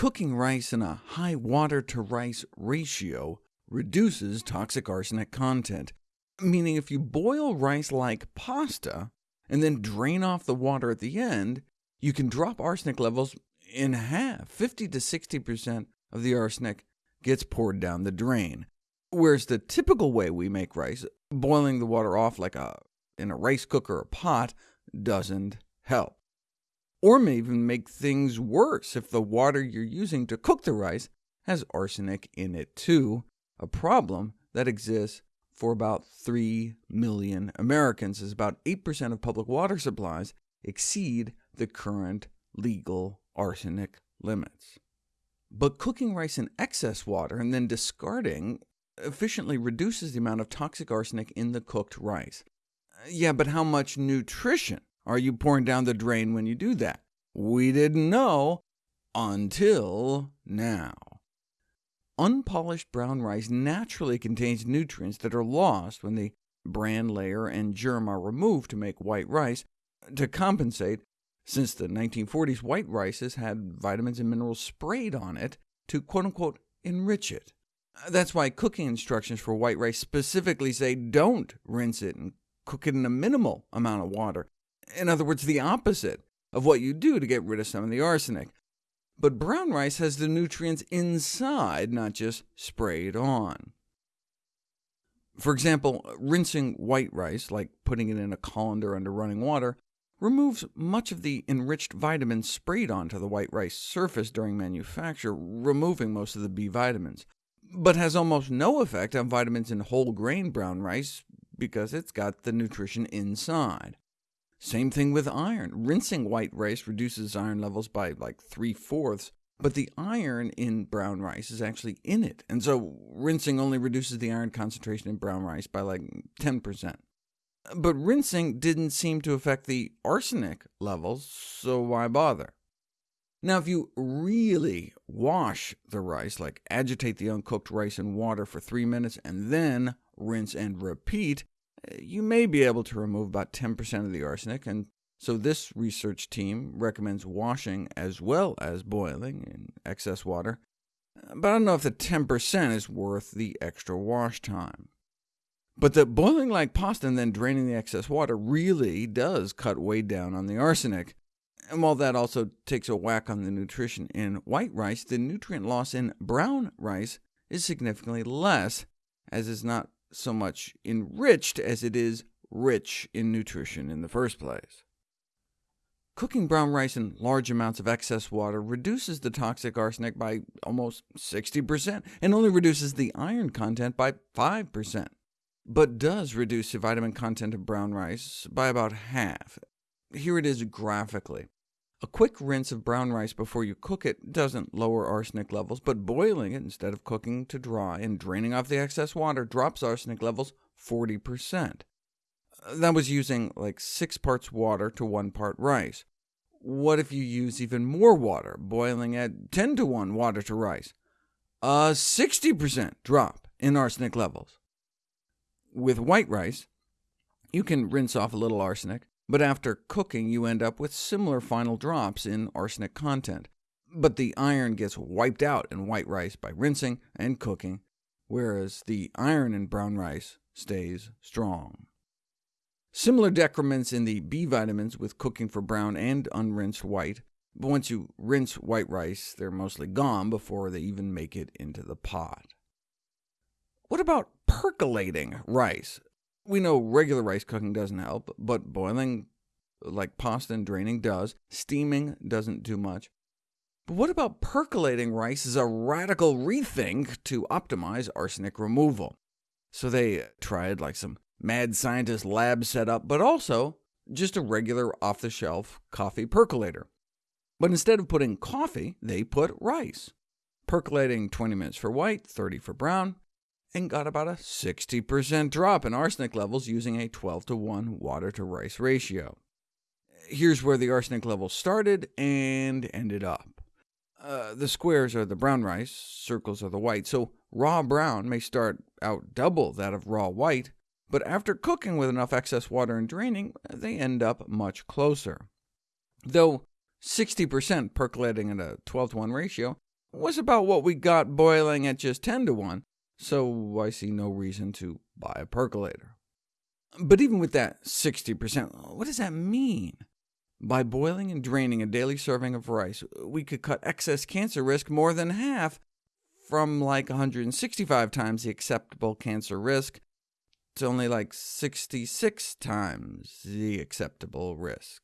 Cooking rice in a high water-to-rice ratio reduces toxic arsenic content, meaning if you boil rice like pasta, and then drain off the water at the end, you can drop arsenic levels in half. 50 to 60% of the arsenic gets poured down the drain, whereas the typical way we make rice, boiling the water off like a, in a rice cooker or pot, doesn't help or may even make things worse if the water you're using to cook the rice has arsenic in it too, a problem that exists for about 3 million Americans, as about 8% of public water supplies exceed the current legal arsenic limits. But cooking rice in excess water and then discarding efficiently reduces the amount of toxic arsenic in the cooked rice. Yeah, but how much nutrition are you pouring down the drain when you do that? We didn't know until now. Unpolished brown rice naturally contains nutrients that are lost when the bran layer and germ are removed to make white rice. To compensate, since the 1940s, white rice has had vitamins and minerals sprayed on it to quote-unquote enrich it. That's why cooking instructions for white rice specifically say don't rinse it and cook it in a minimal amount of water. In other words, the opposite of what you do to get rid of some of the arsenic. But brown rice has the nutrients inside, not just sprayed on. For example, rinsing white rice, like putting it in a colander under running water, removes much of the enriched vitamins sprayed onto the white rice surface during manufacture, removing most of the B vitamins, but has almost no effect on vitamins in whole grain brown rice because it's got the nutrition inside. Same thing with iron. Rinsing white rice reduces iron levels by like 3 fourths, but the iron in brown rice is actually in it, and so rinsing only reduces the iron concentration in brown rice by like 10%. But rinsing didn't seem to affect the arsenic levels, so why bother? Now, if you really wash the rice, like agitate the uncooked rice in water for 3 minutes and then rinse and repeat, you may be able to remove about 10% of the arsenic, and so this research team recommends washing as well as boiling in excess water, but I don't know if the 10% is worth the extra wash time. But the boiling like pasta and then draining the excess water really does cut way down on the arsenic. And while that also takes a whack on the nutrition in white rice, the nutrient loss in brown rice is significantly less, as is not so much enriched as it is rich in nutrition in the first place. Cooking brown rice in large amounts of excess water reduces the toxic arsenic by almost 60%, and only reduces the iron content by 5%, but does reduce the vitamin content of brown rice by about half. Here it is graphically. A quick rinse of brown rice before you cook it doesn't lower arsenic levels, but boiling it instead of cooking to dry and draining off the excess water drops arsenic levels 40%. Uh, that was using like 6 parts water to 1 part rice. What if you use even more water, boiling at 10 to 1 water to rice? A 60% drop in arsenic levels. With white rice, you can rinse off a little arsenic, but after cooking you end up with similar final drops in arsenic content. But the iron gets wiped out in white rice by rinsing and cooking, whereas the iron in brown rice stays strong. Similar decrements in the B vitamins with cooking for brown and unrinsed white, but once you rinse white rice, they're mostly gone before they even make it into the pot. What about percolating rice? We know regular rice cooking doesn't help, but boiling like pasta and draining does. Steaming doesn't do much. But what about percolating rice as a radical rethink to optimize arsenic removal? So they tried like some mad scientist lab setup, but also just a regular off-the-shelf coffee percolator. But instead of putting coffee, they put rice, percolating 20 minutes for white, 30 for brown, and got about a 60% drop in arsenic levels using a 12 to 1 water to rice ratio. Here's where the arsenic levels started and ended up. Uh, the squares are the brown rice, circles are the white, so raw brown may start out double that of raw white, but after cooking with enough excess water and draining, they end up much closer. Though 60% percolating at a 12 to 1 ratio was about what we got boiling at just 10 to 1, so I see no reason to buy a percolator. But even with that 60%, what does that mean? By boiling and draining a daily serving of rice, we could cut excess cancer risk more than half, from like 165 times the acceptable cancer risk to only like 66 times the acceptable risk.